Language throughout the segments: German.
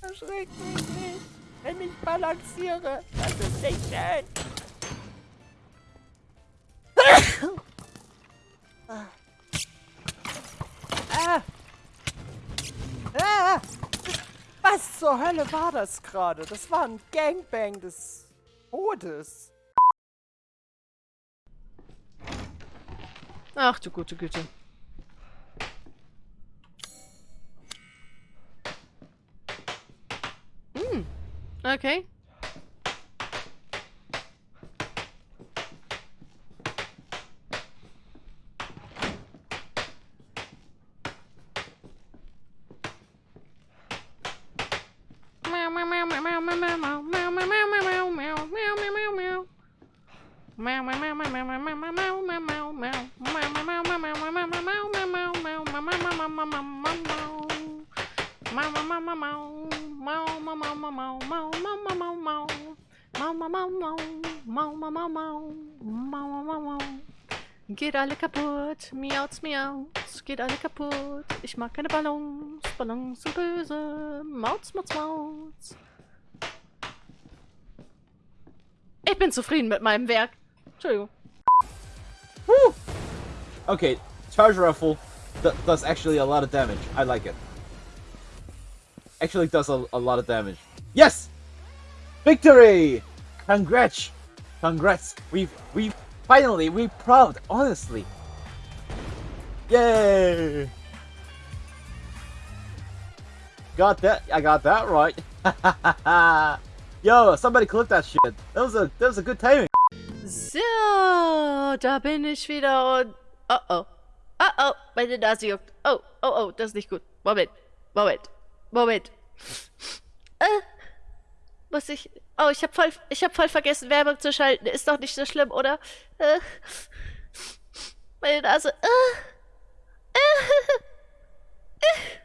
Erschreck mich nicht, wenn ich balanciere. Das ist nicht schön. ah. Ah. Ah. Was zur Hölle war das gerade? Das war ein Gangbang des Todes. Ach du gute Güte. Okay. mau mau mau mau mau mau mau Geht alle kaputt, miauts, miauts, geht alle kaputt. Ich mag keine Ballons, Ballons sind böse, Mauz, Mauz, Mauz. Ich bin zufrieden mit meinem Werk. Entschuldigung. Woo! Okay, charge rifle th does actually a lot of damage. I like it. Actually does a, a lot of damage. Yes! Victory! Congrats! Congrats! We've we finally we proud, honestly. Yay! Got that I got that right. Yo, somebody clip that shit. That was a that was a good timing. So, da bin ich wieder und... Oh oh. Oh oh, meine Nase juckt. Oh, oh oh, das ist nicht gut. Moment, Moment, Moment. Äh, muss ich... Oh, ich hab voll, hab voll vergessen, Werbung zu schalten. Ist doch nicht so schlimm, oder? Äh, meine Nase... Äh, äh, äh.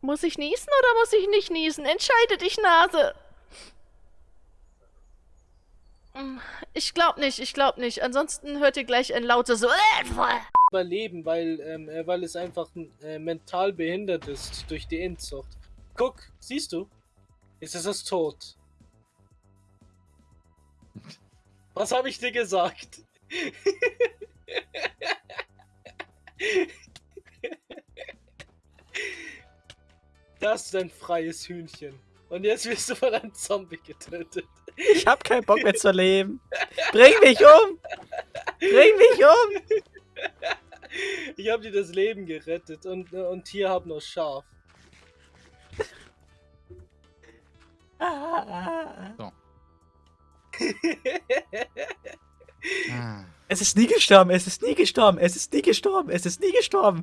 Muss ich niesen oder muss ich nicht niesen? Entscheide dich, Nase. Hm, ich glaub nicht, ich glaub nicht. Ansonsten hört ihr gleich ein lautes. Überleben, weil, ähm, äh, weil es einfach äh, mental behindert ist durch die Inzucht. Guck, siehst du? Jetzt ist es tot. Was habe ich dir gesagt? Das ist ein freies Hühnchen. Und jetzt wirst du von einem Zombie getötet. Ich hab keinen Bock mehr zu leben. Bring mich um! Bring mich um! Ich hab dir das Leben gerettet und, und hier hab noch Schaf. So. Es ist nie gestorben, es ist nie gestorben, es ist nie gestorben, es ist nie gestorben.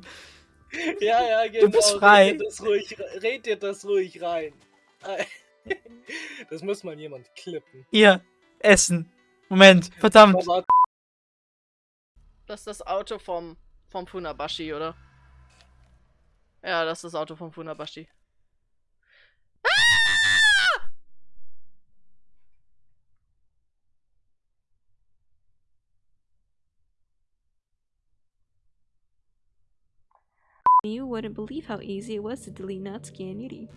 Ja, ja, genau. Du bist frei. Red dir das ruhig, red dir das ruhig rein. Das muss mal jemand klippen. Hier, Essen. Moment, verdammt. Das ist das Auto vom, vom Funabashi, oder? Ja, das ist das Auto vom Funabashi. You wouldn't believe how easy it was to delete Natsuki and Yuri.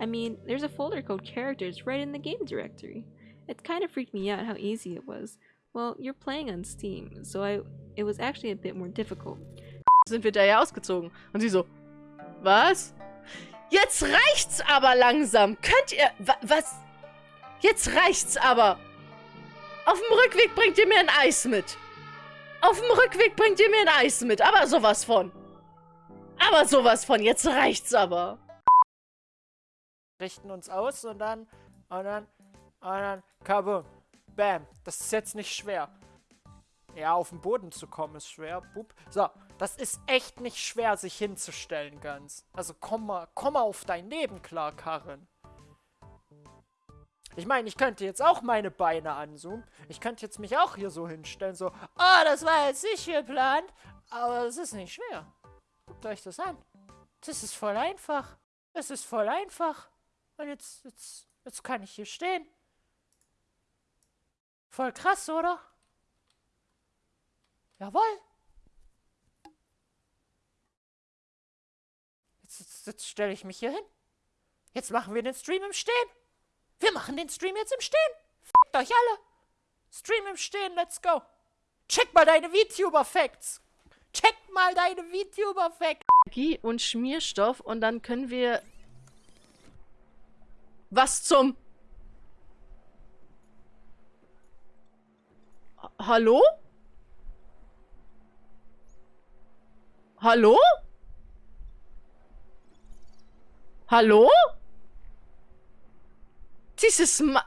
I mean, there's a folder called characters right in the game directory. It kind of freaked me out how easy it was. Well, you're playing on Steam, so I it was actually a bit more difficult. Sind wir da ja ausgezogen. Und sie so, was? Jetzt reicht's aber langsam. Könnt ihr, wa was? Jetzt reicht's aber. Auf dem Rückweg bringt ihr mir ein Eis mit. Auf dem Rückweg bringt ihr mir ein Eis mit, aber sowas von. Aber sowas von, jetzt reicht's aber. Richten uns aus und dann, und dann, und dann, kabum. Bam. Das ist jetzt nicht schwer. Ja, auf den Boden zu kommen ist schwer. Bub. So, das ist echt nicht schwer, sich hinzustellen ganz. Also komm mal, komm mal auf dein Leben klar, Karin. Ich meine, ich könnte jetzt auch meine Beine anzoomen. Ich könnte jetzt mich auch hier so hinstellen, so, oh, das war jetzt nicht geplant. Aber es ist nicht schwer. Guckt euch das an. Das ist voll einfach. Es ist voll einfach. Und jetzt, jetzt, jetzt kann ich hier stehen. Voll krass, oder? Jawohl. Jetzt, jetzt, jetzt stelle ich mich hier hin. Jetzt machen wir den Stream im Stehen. Wir machen den Stream jetzt im Stehen. Fickt euch alle. Stream im Stehen, let's go. Check mal deine VTuber-Facts. Check mal deine VTuber-Facts. Energie und Schmierstoff und dann können wir... Was zum... Ha- Hallo? Hallo? Hallo? Dieses Ma...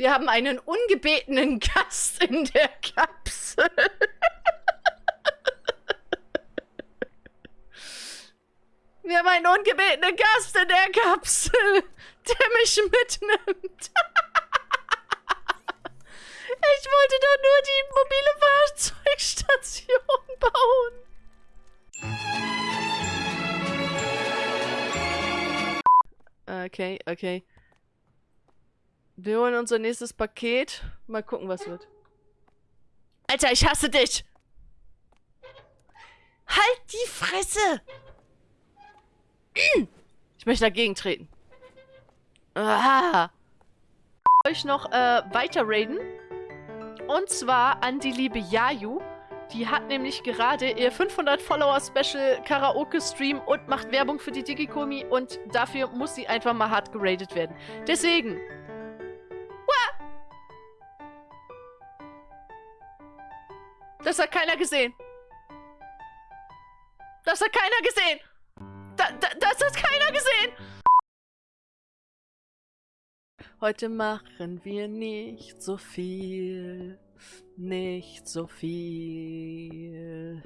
Wir haben einen ungebetenen Gast in der Kapsel. Wir haben einen ungebetenen Gast in der Kapsel, der mich mitnimmt. Ich wollte doch nur die mobile Fahrzeugstation bauen. Okay, okay. Wir holen unser nächstes Paket. Mal gucken, was wird. Alter, ich hasse dich! Halt die Fresse! Ich möchte dagegen treten. Ah. Euch noch äh, weiter raiden. Und zwar an die liebe Yayu. Die hat nämlich gerade ihr 500 Follower Special Karaoke Stream und macht Werbung für die Digikomi und dafür muss sie einfach mal hart geradet werden. Deswegen. Das hat keiner gesehen. Das hat keiner gesehen. Da, da, das hat keiner gesehen. Heute machen wir nicht so viel, nicht so viel.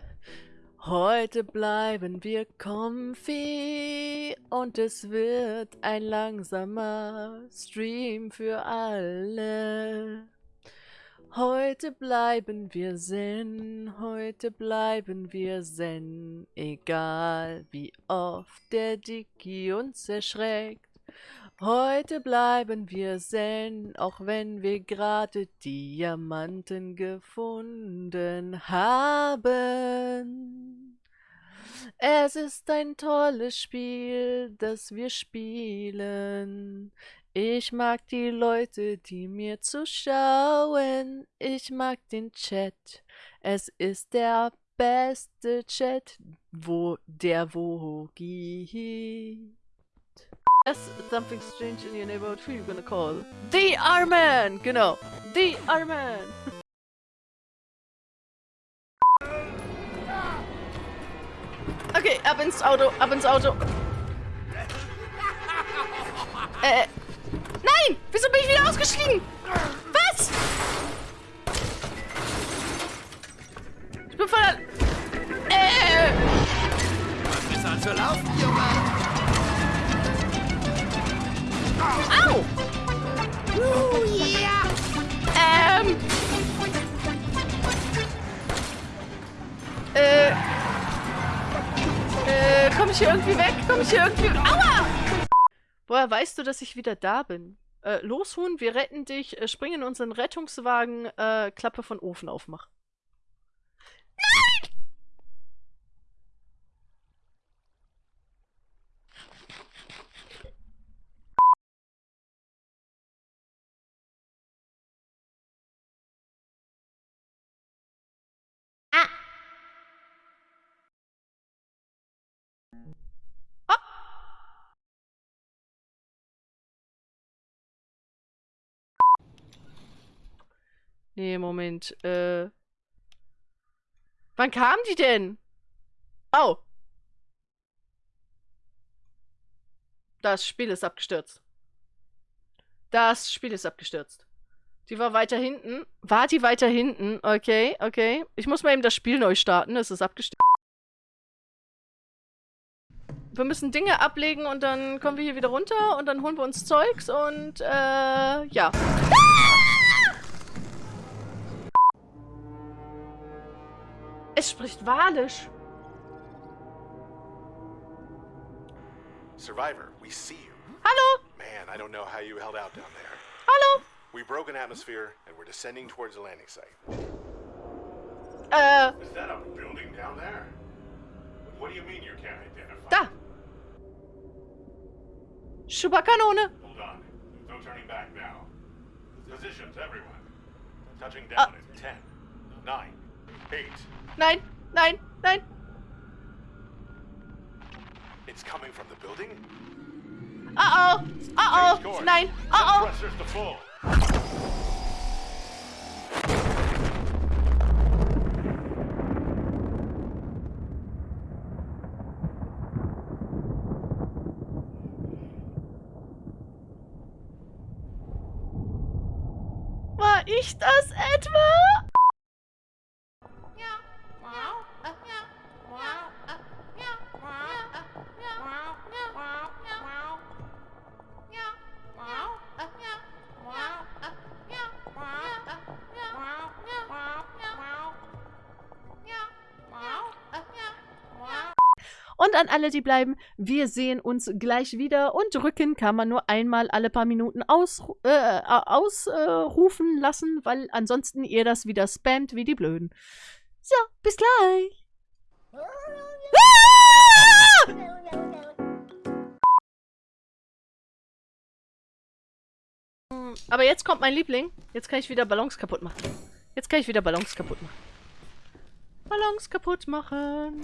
Heute bleiben wir comfy und es wird ein langsamer Stream für alle. Heute bleiben wir zen, heute bleiben wir zen, egal wie oft der Dicky uns erschreckt. Heute bleiben wir zen, auch wenn wir gerade Diamanten gefunden haben. Es ist ein tolles Spiel, das wir spielen. Ich mag die Leute, die mir zuschauen. Ich mag den Chat. Es ist der beste Chat, wo der wo gibt. Yes, something strange in your neighborhood. Who you gonna call? The Arman! Genau. The Arman! Okay, ab ins Auto, ab ins Auto. Äh. Nein! Wieso bin ich wieder ausgestiegen? Was? Ich bin voll. Äh. Besser als wir laufen, Junge! Au! Ähm. Äh. Äh, komm ich hier irgendwie weg? Komm ich hier irgendwie. Aua! Woher weißt du, dass ich wieder da bin? Äh, los, Huhn, wir retten dich. Äh, spring in unseren Rettungswagen. Äh, Klappe von Ofen aufmach. Nee, Moment. Äh. Wann kamen die denn? Oh. Das Spiel ist abgestürzt. Das Spiel ist abgestürzt. Die war weiter hinten. War die weiter hinten? Okay, okay. Ich muss mal eben das Spiel neu starten. Es ist abgestürzt. Wir müssen Dinge ablegen und dann kommen wir hier wieder runter und dann holen wir uns Zeugs und äh, ja. Es spricht Walisch. Survivor, we see you. Hallo? Man, I don't know how you held out down there. Hallo? We broke an atmosphere and we're descending towards the landing site. Äh, Is that a building down there? What do you mean you can't identify? Da! Schubberkanone! Hold on. No turning back now. Positions, everyone. Touching down in 10, 9, 8. Nein, nein, nein! It's coming from the building? Oh oh! Change oh! Nein! Set Oh. War ich das etwa? Und an alle, die bleiben, wir sehen uns gleich wieder und drücken kann man nur einmal alle paar Minuten ausrufen äh, ausrufen lassen, weil ansonsten ihr das wieder spammt wie die Blöden. So, bis gleich. Ah! Aber jetzt kommt mein Liebling. Jetzt kann ich wieder Ballons kaputt machen. Jetzt kann ich wieder Ballons kaputt machen. Ballons kaputt machen.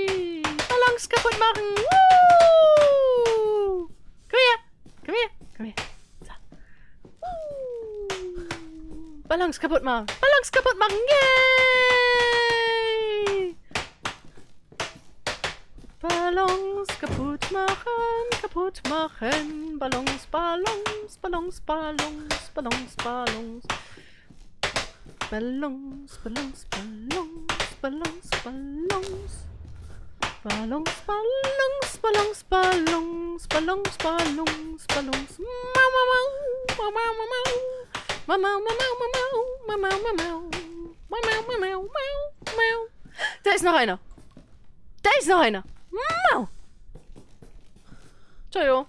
Yay! Ballons kaputt machen. Woo! Komm her. Komm her. Komm her. So. Uh. Ballons kaputt machen. Ballons kaputt machen. Yay! Ballons kaputt machen. Kaputt machen. Ballons, Ballons, Ballons, Ballons, Ballons, Ballons. Ballons, Ballons, Ballons, Ballons, Ballons. Ballons, Ballons, Ballons, Ballons, Ballons, Ballons, Ballons. Mau, mau, mau, mau, mau, mau, mau. Mau, mau, mau, mau, mau, mau, mau, mau, mau. Mau, mau, mau, mau, mau, mau. Da ist noch einer. Da ist noch einer. Mau. Entschuldigung.